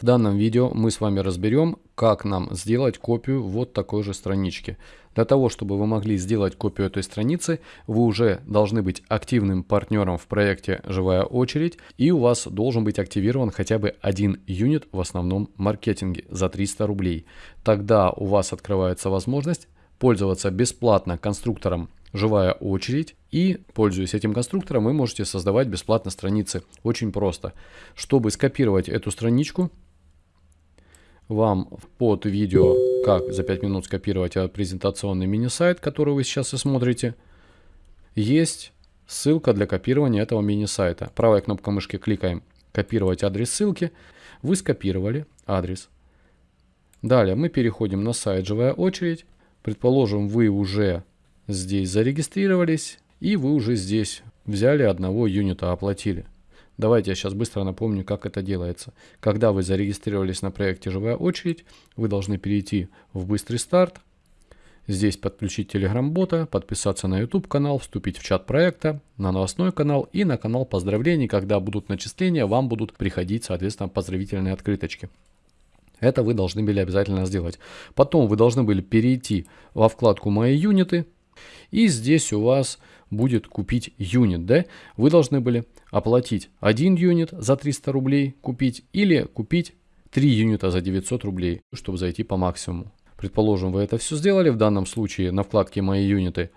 В данном видео мы с вами разберем, как нам сделать копию вот такой же странички. Для того, чтобы вы могли сделать копию этой страницы, вы уже должны быть активным партнером в проекте «Живая очередь» и у вас должен быть активирован хотя бы один юнит в основном маркетинге за 300 рублей. Тогда у вас открывается возможность пользоваться бесплатно конструктором живая очередь. И, пользуясь этим конструктором, вы можете создавать бесплатно страницы. Очень просто. Чтобы скопировать эту страничку, вам под видео, как за 5 минут скопировать презентационный мини-сайт, который вы сейчас и смотрите, есть ссылка для копирования этого мини-сайта. Правая кнопка мышки кликаем «Копировать адрес ссылки». Вы скопировали адрес. Далее мы переходим на сайт «Живая очередь». Предположим, вы уже здесь зарегистрировались и вы уже здесь взяли одного юнита, оплатили. Давайте я сейчас быстро напомню, как это делается. Когда вы зарегистрировались на проекте «Живая очередь», вы должны перейти в «Быстрый старт», здесь подключить Telegram-бота, подписаться на YouTube канал, вступить в чат проекта, на новостной канал и на канал поздравлений. Когда будут начисления, вам будут приходить, соответственно, поздравительные открыточки. Это вы должны были обязательно сделать. Потом вы должны были перейти во вкладку «Мои юниты», и здесь у вас будет купить юнит, да? Вы должны были оплатить один юнит за 300 рублей купить или купить 3 юнита за 900 рублей, чтобы зайти по максимуму. Предположим, вы это все сделали. В данном случае на вкладке «Мои юниты»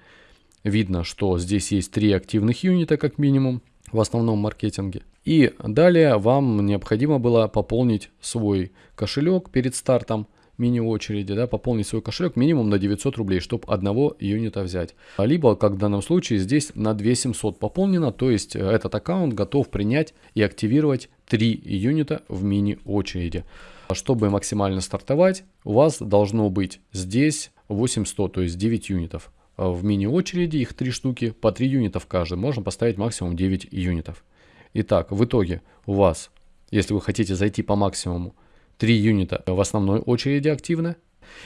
видно, что здесь есть 3 активных юнита как минимум в основном маркетинге. И далее вам необходимо было пополнить свой кошелек перед стартом мини-очереди, да, пополнить свой кошелек минимум на 900 рублей, чтобы одного юнита взять. Либо, как в данном случае, здесь на 2700 пополнено, то есть э, этот аккаунт готов принять и активировать 3 юнита в мини-очереди. Чтобы максимально стартовать, у вас должно быть здесь 8100, то есть 9 юнитов. В мини-очереди их 3 штуки, по 3 юнита в каждой. Можно поставить максимум 9 юнитов. Итак, в итоге у вас, если вы хотите зайти по максимуму, 3 юнита в основной очереди активно.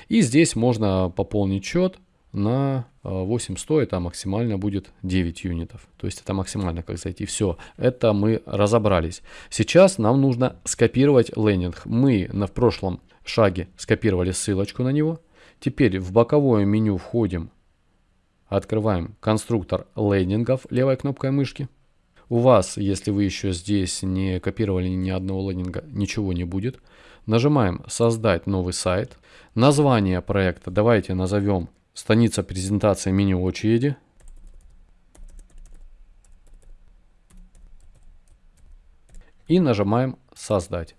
И здесь можно пополнить счет на 8100, это максимально будет 9 юнитов. То есть это максимально как зайти. Все, это мы разобрались. Сейчас нам нужно скопировать лендинг. Мы на в прошлом шаге скопировали ссылочку на него. Теперь в боковое меню входим, открываем конструктор лендингов левой кнопкой мышки. У вас, если вы еще здесь не копировали ни одного лендинга, ничего не будет. Нажимаем «Создать новый сайт». Название проекта давайте назовем «Страница презентации мини-очереди». И нажимаем «Создать».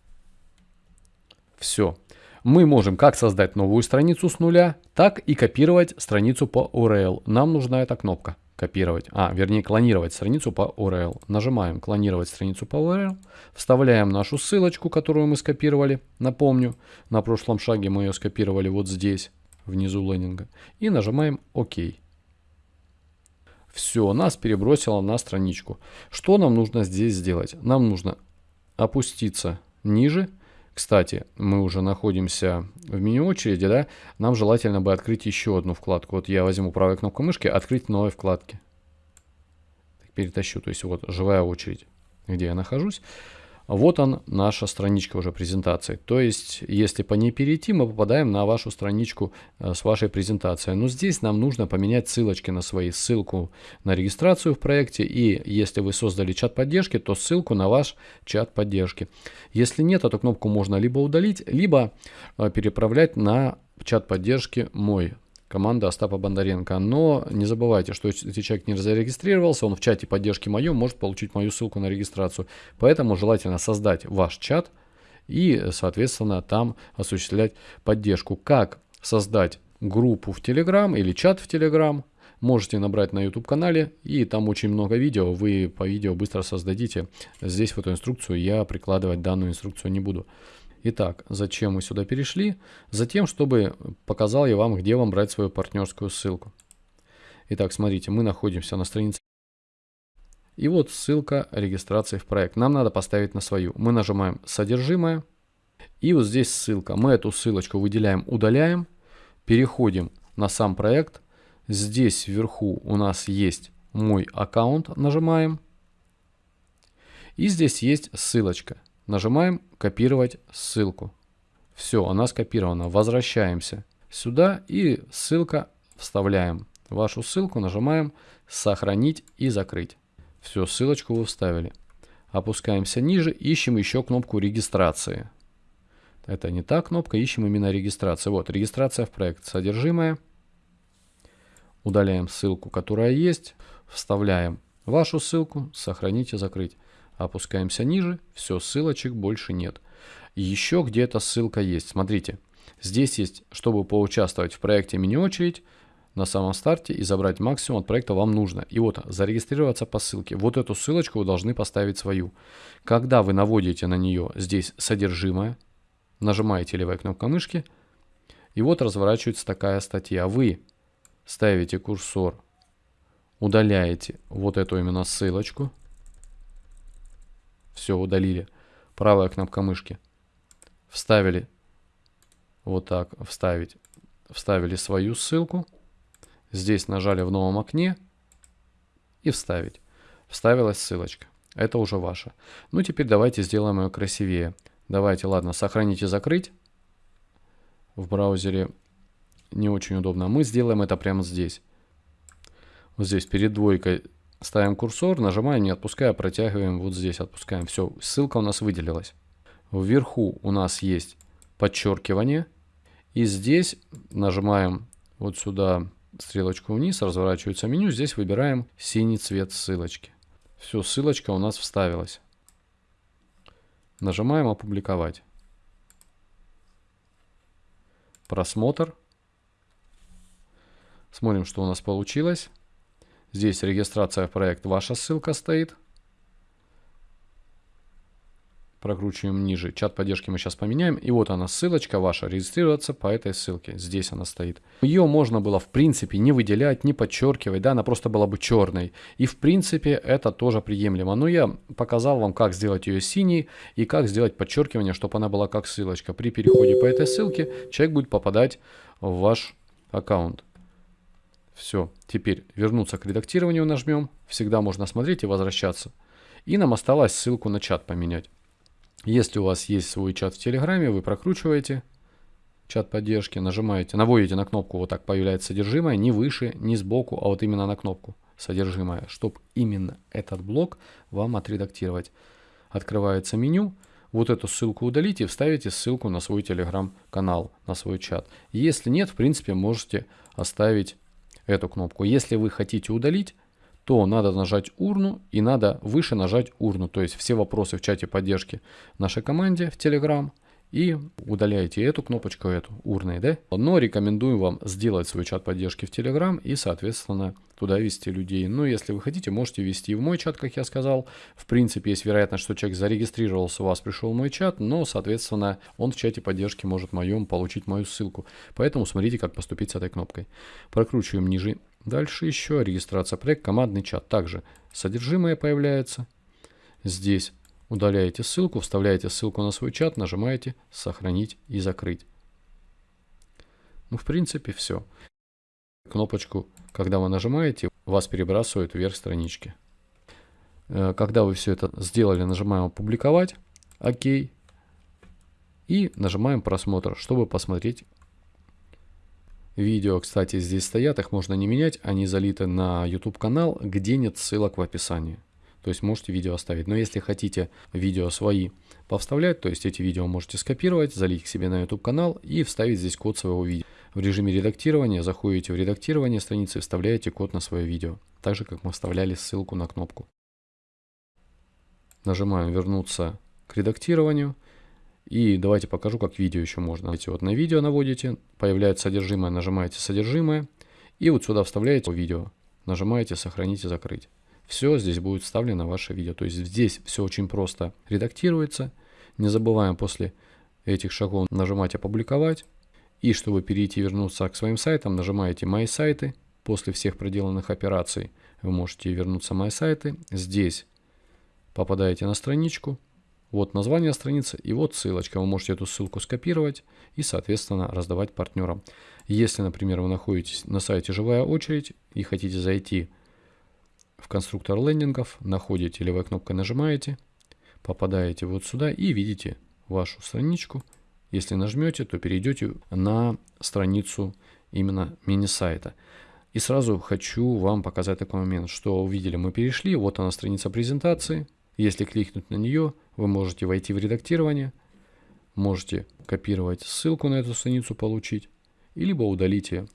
Все. Мы можем как создать новую страницу с нуля, так и копировать страницу по URL. Нам нужна эта кнопка копировать, а, вернее, клонировать страницу по URL. Нажимаем клонировать страницу по URL, вставляем нашу ссылочку, которую мы скопировали. Напомню, на прошлом шаге мы ее скопировали вот здесь, внизу лендинга. И нажимаем ОК. Все, нас перебросило на страничку. Что нам нужно здесь сделать? Нам нужно опуститься ниже, кстати, мы уже находимся в меню очереди, да? Нам желательно бы открыть еще одну вкладку. Вот я возьму правой кнопкой мышки, открыть новые вкладки. Перетащу, то есть вот живая очередь, где я нахожусь. Вот он, наша страничка уже презентации. То есть, если по ней перейти, мы попадаем на вашу страничку э, с вашей презентацией. Но здесь нам нужно поменять ссылочки на свои. Ссылку на регистрацию в проекте. И если вы создали чат поддержки, то ссылку на ваш чат поддержки. Если нет, эту кнопку можно либо удалить, либо э, переправлять на чат поддержки мой команда Остапа Бондаренко. Но не забывайте, что если человек не зарегистрировался, он в чате поддержки моем может получить мою ссылку на регистрацию. Поэтому желательно создать ваш чат и, соответственно, там осуществлять поддержку. Как создать группу в Telegram или чат в Telegram, можете набрать на YouTube канале, и там очень много видео, вы по видео быстро создадите. Здесь в эту инструкцию я прикладывать данную инструкцию не буду. Итак, зачем мы сюда перешли? Затем, чтобы показал я вам, где вам брать свою партнерскую ссылку. Итак, смотрите, мы находимся на странице. И вот ссылка регистрации в проект. Нам надо поставить на свою. Мы нажимаем «Содержимое». И вот здесь ссылка. Мы эту ссылочку выделяем, удаляем. Переходим на сам проект. Здесь вверху у нас есть мой аккаунт. Нажимаем. И здесь есть ссылочка. Нажимаем «Копировать ссылку». Все, она скопирована. Возвращаемся сюда и ссылка вставляем. Вашу ссылку нажимаем «Сохранить и закрыть». Все, ссылочку вы вставили. Опускаемся ниже, ищем еще кнопку регистрации. Это не та кнопка, ищем именно регистрацию. Вот, регистрация в проект. Содержимое. Удаляем ссылку, которая есть. Вставляем вашу ссылку, сохранить и закрыть. Опускаемся ниже, все, ссылочек больше нет. Еще где-то ссылка есть. Смотрите, здесь есть, чтобы поучаствовать в проекте мини-очередь, на самом старте и забрать максимум от проекта вам нужно. И вот зарегистрироваться по ссылке. Вот эту ссылочку вы должны поставить свою. Когда вы наводите на нее здесь содержимое, нажимаете левой кнопкой мышки, и вот разворачивается такая статья. Вы ставите курсор, удаляете вот эту именно ссылочку. Все, удалили. Правая кнопка мышки. Вставили вот так, вставить. Вставили свою ссылку. Здесь нажали в новом окне и вставить. Вставилась ссылочка. Это уже ваша. Ну, теперь давайте сделаем ее красивее. Давайте, ладно, сохранить и закрыть. В браузере не очень удобно. Мы сделаем это прямо здесь. Вот здесь перед двойкой ставим курсор, нажимаем, не отпуская, протягиваем вот здесь, отпускаем. Все, ссылка у нас выделилась. Вверху у нас есть подчеркивание. И здесь нажимаем вот сюда стрелочку вниз, разворачивается меню. Здесь выбираем синий цвет ссылочки. Все, ссылочка у нас вставилась. Нажимаем «Опубликовать». Просмотр. Смотрим, что у нас получилось. Здесь регистрация в проект, ваша ссылка стоит. Прокручиваем ниже. Чат поддержки мы сейчас поменяем. И вот она, ссылочка ваша, регистрироваться по этой ссылке. Здесь она стоит. Ее можно было в принципе не выделять, не подчеркивать, да, она просто была бы черной. И в принципе это тоже приемлемо. Но я показал вам, как сделать ее синей и как сделать подчеркивание, чтобы она была как ссылочка. При переходе по этой ссылке человек будет попадать в ваш аккаунт. Все, теперь вернуться к редактированию нажмем. Всегда можно смотреть и возвращаться. И нам осталось ссылку на чат поменять. Если у вас есть свой чат в Телеграме, вы прокручиваете чат поддержки, нажимаете, наводите на кнопку, вот так появляется содержимое, не выше, не сбоку, а вот именно на кнопку содержимое, чтобы именно этот блок вам отредактировать. Открывается меню, вот эту ссылку удалите и вставите ссылку на свой телеграм-канал, на свой чат. Если нет, в принципе, можете оставить эту кнопку. Если вы хотите удалить, то надо нажать урну и надо выше нажать урну. То есть все вопросы в чате поддержки нашей команде в Telegram и удаляете эту кнопочку, эту урной, да? Но рекомендую вам сделать свой чат поддержки в Telegram и, соответственно, туда вести людей. Но если вы хотите, можете вести в мой чат, как я сказал. В принципе, есть вероятность, что человек зарегистрировался, у вас пришел мой чат, но, соответственно, он в чате поддержки может моем получить мою ссылку. Поэтому смотрите, как поступить с этой кнопкой. Прокручиваем ниже Дальше еще регистрация проект, командный чат. Также содержимое появляется. Здесь удаляете ссылку, вставляете ссылку на свой чат, нажимаете «Сохранить и закрыть». Ну, в принципе, все. Кнопочку, когда вы нажимаете, вас перебрасывают вверх странички. Э, когда вы все это сделали, нажимаем «Опубликовать», «Ок», и нажимаем «Просмотр», чтобы посмотреть Видео, кстати, здесь стоят, их можно не менять, они залиты на YouTube канал, где нет ссылок в описании. То есть можете видео оставить. Но если хотите видео свои повставлять, то есть эти видео можете скопировать, залить к себе на YouTube канал и вставить здесь код своего видео. В режиме редактирования заходите в редактирование страницы и вставляете код на свое видео. Так же, как мы вставляли ссылку на кнопку. Нажимаем вернуться к редактированию. И давайте покажу, как видео еще можно. Эти вот на видео наводите, появляется содержимое, нажимаете содержимое. И вот сюда вставляете видео. Нажимаете сохранить и закрыть. Все, здесь будет вставлено ваше видео. То есть здесь все очень просто редактируется. Не забываем после этих шагов нажимать опубликовать. И чтобы перейти и вернуться к своим сайтам, нажимаете «Мои сайты». После всех проделанных операций вы можете вернуться в «Мои сайты». Здесь попадаете на страничку, вот название страницы и вот ссылочка. Вы можете эту ссылку скопировать и, соответственно, раздавать партнерам. Если, например, вы находитесь на сайте «Живая очередь» и хотите зайти в конструктор лендингов, находите левой кнопкой нажимаете, попадаете вот сюда и видите вашу страничку. Если нажмете, то перейдете на страницу именно мини-сайта. И сразу хочу вам показать такой момент, что увидели, мы перешли, вот она страница презентации. Если кликнуть на нее, вы можете войти в редактирование, можете копировать ссылку на эту страницу, получить, и либо удалить ее.